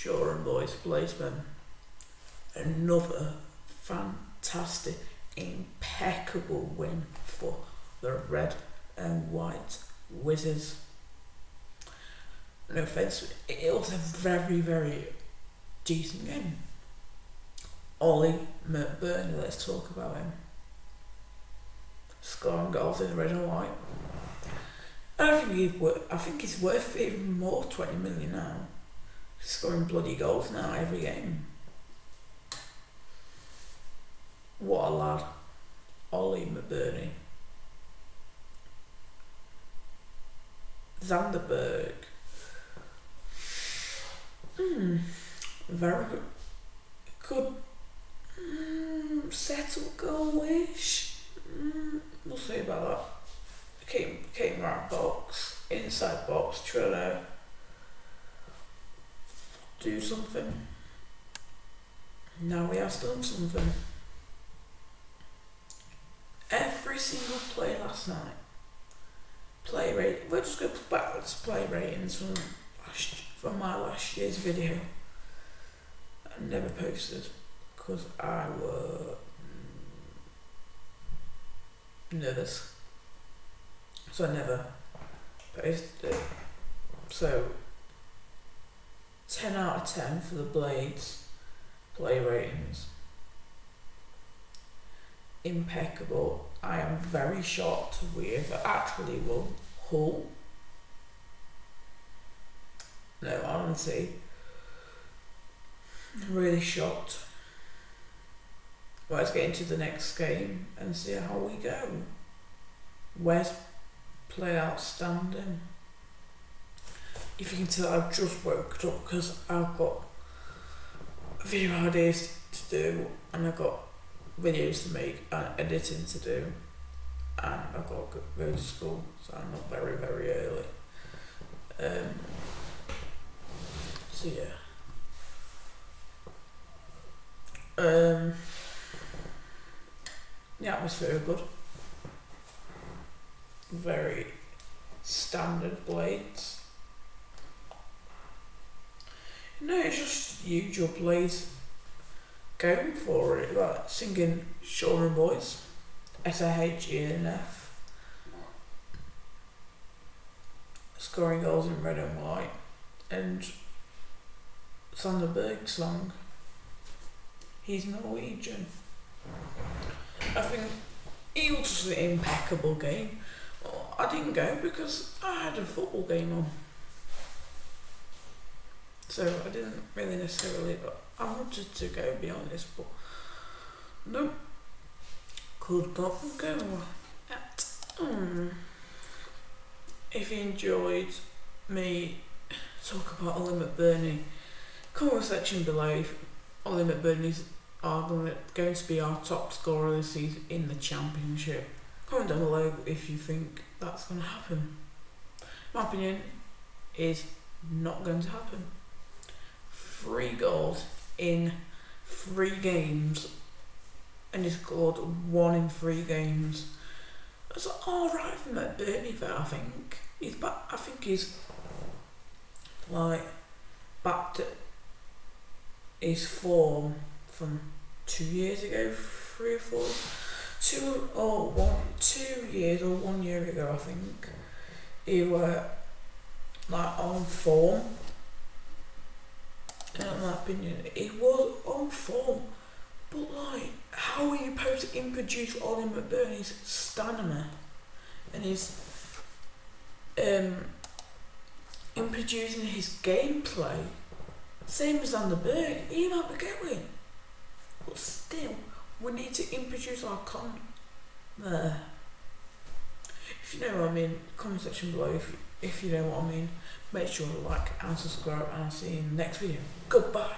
Shore and Boys Blazeman. Another fantastic, impeccable win for the red and white Wizards. No offence, it was a very, very decent game. Ollie McBurnie, let's talk about him. Scoring goals in the red and white. I think worth, I think he's worth even more, 20 million now. Scoring bloody goals now every game. What a lad. Ollie McBurnie. Zanderberg. Hmm. Very good. Good. Mm, settled goalish. Mm, we'll see about that. Came came right box, inside box, to do something. Now we have done something. Every single play last night. Play rate. We'll just go backwards. Play ratings from last, from my last year's video. I never posted because I were nervous. So I never posted it. So 10 out of 10 for the Blades play ratings. Impeccable. I am very shocked with actually won Hull. No, honestly, really shocked. Well, let's get into the next game and see how we go. West play outstanding. If you can tell, I've just woke up because I've got a few ideas to do and I've got videos to make and editing to do and I've got to go to school so I'm not very very early. Um, so yeah. Um, the atmosphere good. Very standard blades. No, it's just usual blades going for it, like singing Shore Boys, S A H E N F, scoring goals in red and white, and Sander Berge song. He's Norwegian. I think it was an impeccable game. I didn't go because I had a football game on. So I didn't really necessarily, but I wanted to go, be honest, but no, could not go at. Um, if you enjoyed me talk about Ollie McBurnie, comment section below if Ollie McBurnie's are going to be our top scorer this season in the championship. Comment down below if you think that's going to happen. My opinion is not going to happen. Three goals in three games, and he scored one in three games. That's all right from that Burnley I think he's back. I think he's like back to his form from two years ago, three or four, two or one, two years or one year ago, I think. He were like on form in my opinion, he was on form. But like, how are you supposed to introduce Ollie McBurnie's stamina and his um in producing his gameplay? Same as on the bird, he might be going. But still, we need to introduce our con there. If you know what I mean, comment section below if if you know what I mean. Make sure to like and subscribe and I'll see you in the next video. Goodbye.